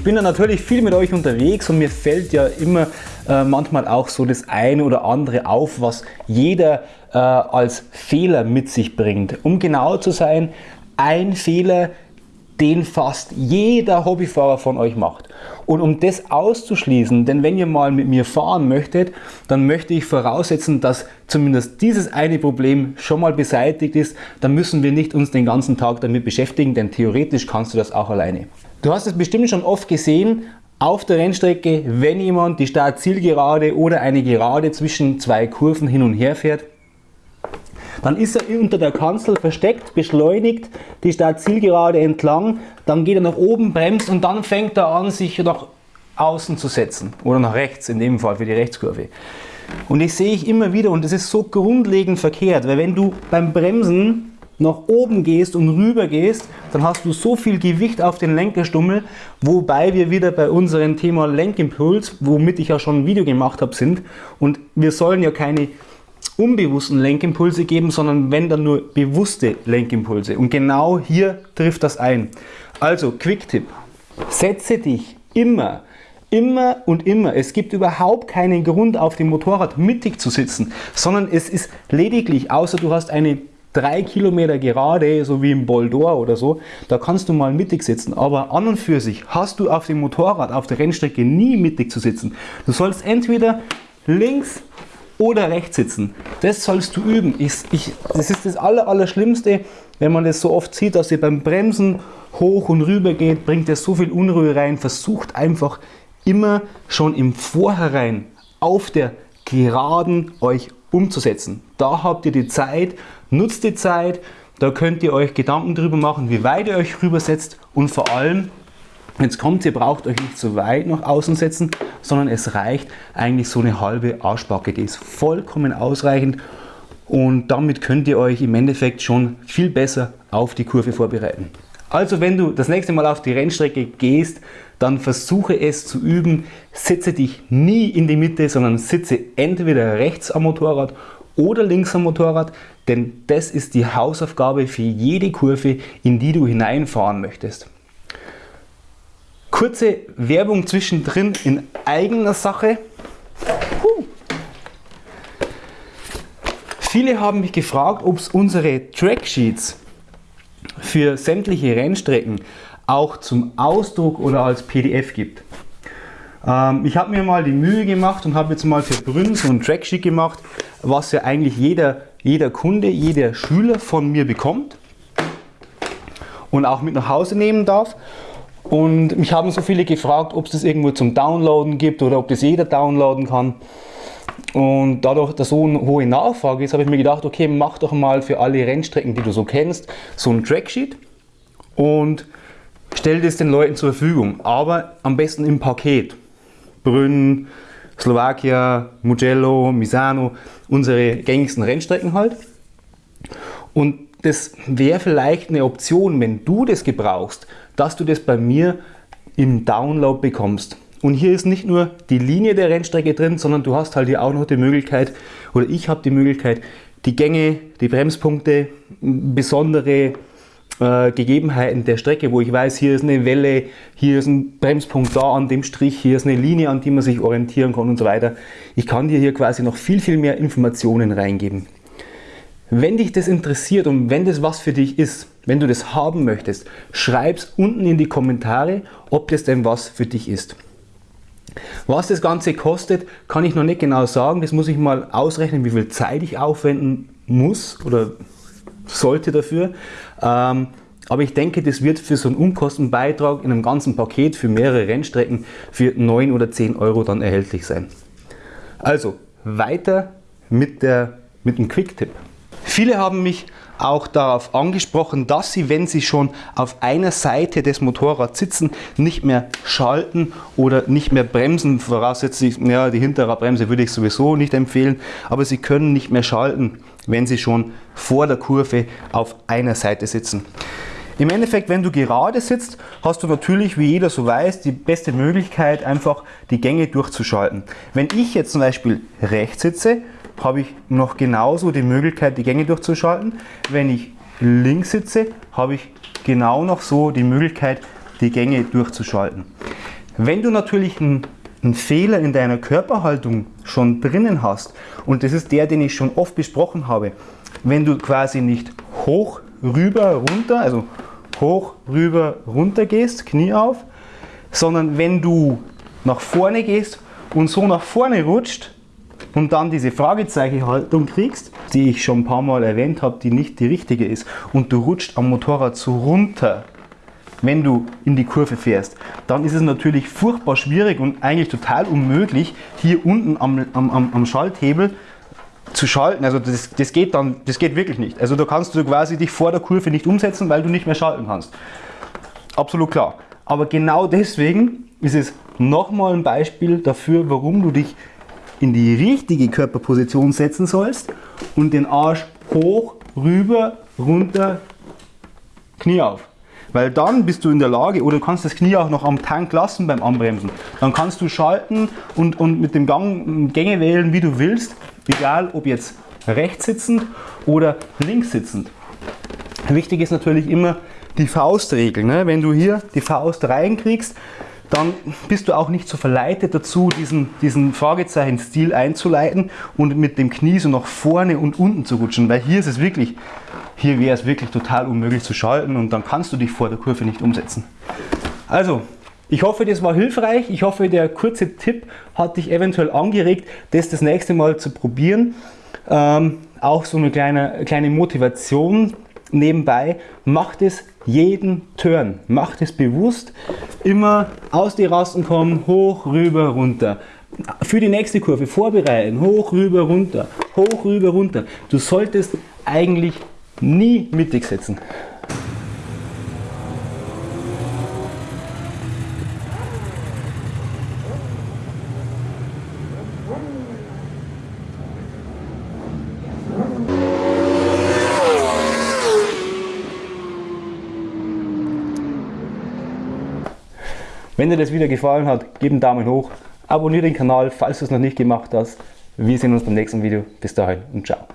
Ich bin da natürlich viel mit euch unterwegs und mir fällt ja immer äh, manchmal auch so das eine oder andere auf, was jeder äh, als Fehler mit sich bringt. Um genau zu sein, ein Fehler, den fast jeder Hobbyfahrer von euch macht. Und um das auszuschließen, denn wenn ihr mal mit mir fahren möchtet, dann möchte ich voraussetzen, dass zumindest dieses eine Problem schon mal beseitigt ist. Dann müssen wir nicht uns den ganzen Tag damit beschäftigen, denn theoretisch kannst du das auch alleine. Du hast es bestimmt schon oft gesehen, auf der Rennstrecke, wenn jemand die Start-Zielgerade oder eine Gerade zwischen zwei Kurven hin und her fährt, dann ist er unter der Kanzel versteckt, beschleunigt die Startzielgerade entlang, dann geht er nach oben, bremst und dann fängt er an, sich nach außen zu setzen oder nach rechts, in dem Fall für die Rechtskurve. Und das sehe ich immer wieder und das ist so grundlegend verkehrt, weil wenn du beim Bremsen nach oben gehst und rüber gehst, dann hast du so viel Gewicht auf den Lenkerstummel, wobei wir wieder bei unserem Thema Lenkimpuls, womit ich ja schon ein Video gemacht habe, sind. Und wir sollen ja keine unbewussten Lenkimpulse geben, sondern wenn dann nur bewusste Lenkimpulse. Und genau hier trifft das ein. Also, Quick-Tipp. Setze dich immer, immer und immer. Es gibt überhaupt keinen Grund, auf dem Motorrad mittig zu sitzen, sondern es ist lediglich, außer du hast eine 3 Kilometer gerade, so wie im Boldor oder so, da kannst du mal mittig sitzen. Aber an und für sich hast du auf dem Motorrad, auf der Rennstrecke nie mittig zu sitzen. Du sollst entweder links oder rechts sitzen. Das sollst du üben. Ich, ich, das ist das aller, Allerschlimmste, wenn man das so oft sieht, dass ihr beim Bremsen hoch und rüber geht, bringt ihr so viel Unruhe rein. Versucht einfach immer schon im Vorhinein auf der Geraden euch umzusetzen. Da habt ihr die Zeit, nutzt die Zeit, da könnt ihr euch Gedanken darüber machen, wie weit ihr euch rübersetzt und vor allem, Jetzt kommt, ihr braucht euch nicht so weit nach außen setzen, sondern es reicht eigentlich so eine halbe Arschbacke. Die ist vollkommen ausreichend und damit könnt ihr euch im Endeffekt schon viel besser auf die Kurve vorbereiten. Also wenn du das nächste Mal auf die Rennstrecke gehst, dann versuche es zu üben. Setze dich nie in die Mitte, sondern sitze entweder rechts am Motorrad oder links am Motorrad, denn das ist die Hausaufgabe für jede Kurve, in die du hineinfahren möchtest. Kurze Werbung zwischendrin in eigener Sache. Puh. Viele haben mich gefragt, ob es unsere Tracksheets für sämtliche Rennstrecken auch zum Ausdruck oder als PDF gibt. Ähm, ich habe mir mal die Mühe gemacht und habe jetzt mal für Brünn so ein Tracksheet gemacht, was ja eigentlich jeder, jeder Kunde, jeder Schüler von mir bekommt und auch mit nach Hause nehmen darf. Und mich haben so viele gefragt, ob es das irgendwo zum Downloaden gibt oder ob das jeder downloaden kann. Und dadurch, dass so eine hohe Nachfrage ist, habe ich mir gedacht, okay, mach doch mal für alle Rennstrecken, die du so kennst, so ein Tracksheet und stell das den Leuten zur Verfügung. Aber am besten im Paket. Brünn, Slowakia, Mugello, Misano, unsere gängigsten Rennstrecken halt. Und das wäre vielleicht eine Option, wenn du das gebrauchst, dass du das bei mir im Download bekommst. Und hier ist nicht nur die Linie der Rennstrecke drin, sondern du hast halt hier auch noch die Möglichkeit, oder ich habe die Möglichkeit, die Gänge, die Bremspunkte, besondere äh, Gegebenheiten der Strecke, wo ich weiß, hier ist eine Welle, hier ist ein Bremspunkt da an dem Strich, hier ist eine Linie, an die man sich orientieren kann und so weiter. Ich kann dir hier quasi noch viel, viel mehr Informationen reingeben. Wenn dich das interessiert und wenn das was für dich ist, wenn du das haben möchtest, schreib es unten in die Kommentare, ob das denn was für dich ist. Was das Ganze kostet, kann ich noch nicht genau sagen. Das muss ich mal ausrechnen, wie viel Zeit ich aufwenden muss oder sollte dafür. Ähm, aber ich denke, das wird für so einen Unkostenbeitrag in einem ganzen Paket für mehrere Rennstrecken für 9 oder 10 Euro dann erhältlich sein. Also weiter mit, der, mit dem Quick-Tipp. Viele haben mich auch darauf angesprochen, dass sie, wenn sie schon auf einer Seite des Motorrads sitzen, nicht mehr schalten oder nicht mehr bremsen. Voraussetzlich, ja, die hintere Bremse würde ich sowieso nicht empfehlen, aber sie können nicht mehr schalten, wenn sie schon vor der Kurve auf einer Seite sitzen. Im Endeffekt, wenn du gerade sitzt, hast du natürlich, wie jeder so weiß, die beste Möglichkeit, einfach die Gänge durchzuschalten. Wenn ich jetzt zum Beispiel rechts sitze, habe ich noch genauso die Möglichkeit, die Gänge durchzuschalten. Wenn ich links sitze, habe ich genau noch so die Möglichkeit, die Gänge durchzuschalten. Wenn du natürlich einen, einen Fehler in deiner Körperhaltung schon drinnen hast, und das ist der, den ich schon oft besprochen habe, wenn du quasi nicht hoch, rüber, runter, also hoch, rüber, runter gehst, Knie auf, sondern wenn du nach vorne gehst und so nach vorne rutscht und dann diese Fragezeichenhaltung kriegst, die ich schon ein paar Mal erwähnt habe, die nicht die richtige ist und du rutscht am Motorrad so runter, wenn du in die Kurve fährst, dann ist es natürlich furchtbar schwierig und eigentlich total unmöglich, hier unten am, am, am Schalthebel zu schalten. Also das, das, geht dann, das geht wirklich nicht. Also da kannst du quasi dich vor der Kurve nicht umsetzen, weil du nicht mehr schalten kannst. Absolut klar. Aber genau deswegen ist es nochmal ein Beispiel dafür, warum du dich in die richtige Körperposition setzen sollst und den Arsch hoch, rüber, runter, Knie auf. Weil dann bist du in der Lage, oder du kannst das Knie auch noch am Tank lassen beim Anbremsen. Dann kannst du schalten und, und mit dem Gang Gänge wählen, wie du willst. Egal ob jetzt rechts sitzend oder links sitzend. Wichtig ist natürlich immer die Faustregel. Ne? Wenn du hier die Faust reinkriegst, dann bist du auch nicht so verleitet dazu, diesen, diesen Fragezeichen-Stil einzuleiten und mit dem Knie so nach vorne und unten zu rutschen, weil hier ist es wirklich, hier wäre es wirklich total unmöglich zu schalten und dann kannst du dich vor der Kurve nicht umsetzen. Also, ich hoffe, das war hilfreich. Ich hoffe, der kurze Tipp hat dich eventuell angeregt, das das nächste Mal zu probieren. Ähm, auch so eine kleine, kleine Motivation nebenbei. Macht es jeden Turn. Macht es bewusst. Immer aus die Rasten kommen, hoch, rüber, runter. Für die nächste Kurve vorbereiten, hoch, rüber, runter, hoch, rüber, runter. Du solltest eigentlich nie mittig setzen. Wenn dir das Video gefallen hat, gib einen Daumen hoch, abonniere den Kanal, falls du es noch nicht gemacht hast. Wir sehen uns beim nächsten Video. Bis dahin und ciao.